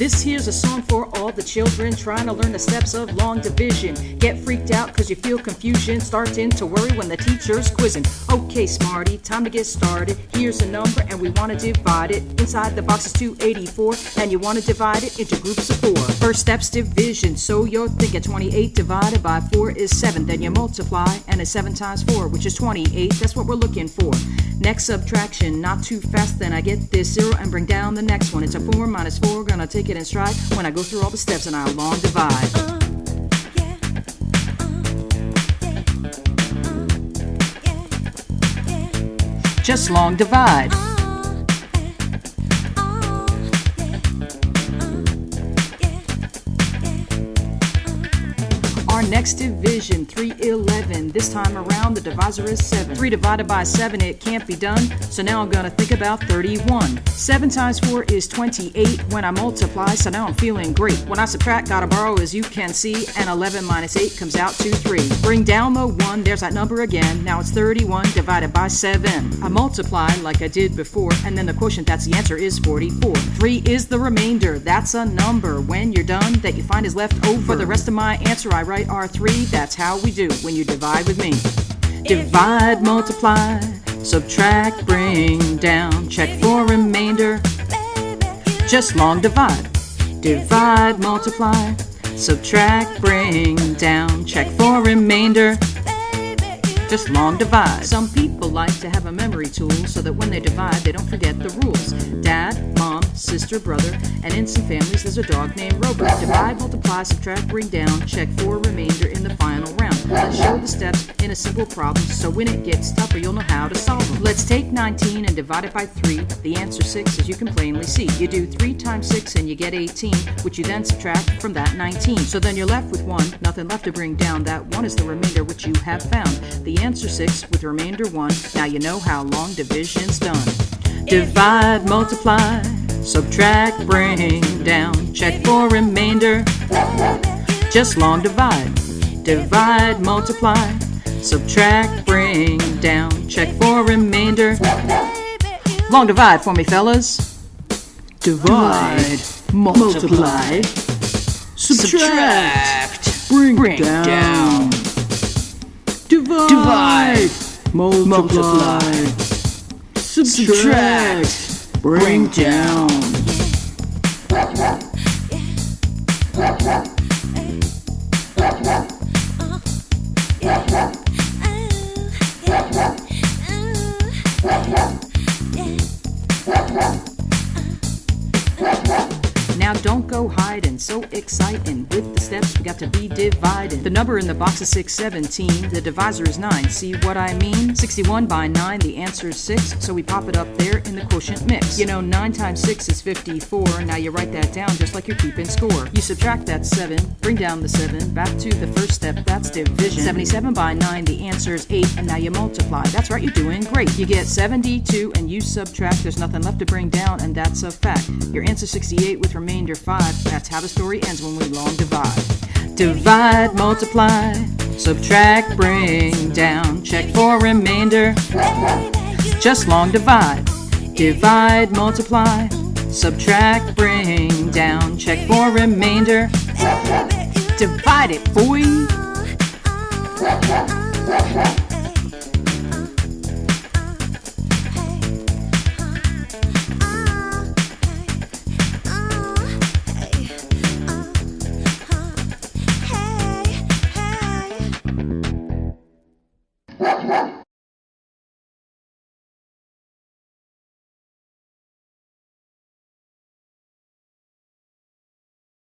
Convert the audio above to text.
This here's a song for all the children trying to learn the steps of long division. Get freaked out cause you feel confusion, starting to worry when the teacher's quizzing. Okay, smarty, time to get started. Here's a number and we want to divide it. Inside the box is 284 and you want to divide it into groups of four. First step's division, so you're thinking 28 divided by 4 is 7. Then you multiply and it's 7 times 4, which is 28. That's what we're looking for. Next subtraction, not too fast, then I get this 0 and bring down the next one. It's a 4 minus 4, gonna take it in stride when I go through all the steps and I'll long divide. Uh. Uh. Uh. Just long divide. Next division, 311. This time around, the divisor is 7. 3 divided by 7, it can't be done. So now I'm gonna think about 31. 7 times 4 is 28 when I multiply, so now I'm feeling great. When I subtract, gotta borrow as you can see, and 11 minus 8 comes out to 3. Bring down the 1, there's that number again. Now it's 31 divided by 7. I multiply like I did before, and then the quotient, that's the answer, is 44. 3 is the remainder, that's a number. When you're done, that you find is left over. For the rest of my answer, I write R3. That's how we do when you divide with me. Divide, multiply, subtract, bring down, check for remainder. Just long divide. Divide, multiply, subtract, bring down, check for remainder. Just long divide. Some people like to have a memory tool so that when they divide, they don't forget the rules. Dad, sister, brother, and in some families, there's a dog named Robert. Divide, multiply, subtract, bring down, check for remainder in the final round. Let's show the steps in a simple problem so when it gets tougher, you'll know how to solve them. Let's take 19 and divide it by 3. The answer 6, as you can plainly see. You do 3 times 6 and you get 18, which you then subtract from that 19. So then you're left with 1, nothing left to bring down. That 1 is the remainder which you have found. The answer 6 with remainder 1. Now you know how long division's done. Divide, multiply, subtract, bring down, check for remainder. Just long divide. Divide, multiply, subtract, bring down, check for remainder. Long divide for me, fellas. Divide, multiply, subtract, bring, bring down. Divide, multiply, subtract, bring down. Now don't go hiding, so exciting. With the steps, we got to be dividing. The number in the box is 617, the divisor is 9. See what I mean? 61 by 9, the answer is 6, so we pop it up there in the quotient mix. You know, 9 times 6 is 54, now you write that down just like you're keeping score. You subtract that 7, bring down the 7, back to the first step, that's division. 77 by 9, the answer is 8, and now you multiply. That's right, you're doing great. You get 72, and you subtract, there's nothing left to bring down, and that's a fact. Your answer 68 with remainder 5. That's how the story ends when we long divide. Divide, multiply, subtract, bring down, check for remainder. Just long divide. Divide, multiply, subtract, bring down, check for remainder. Divide it, boy.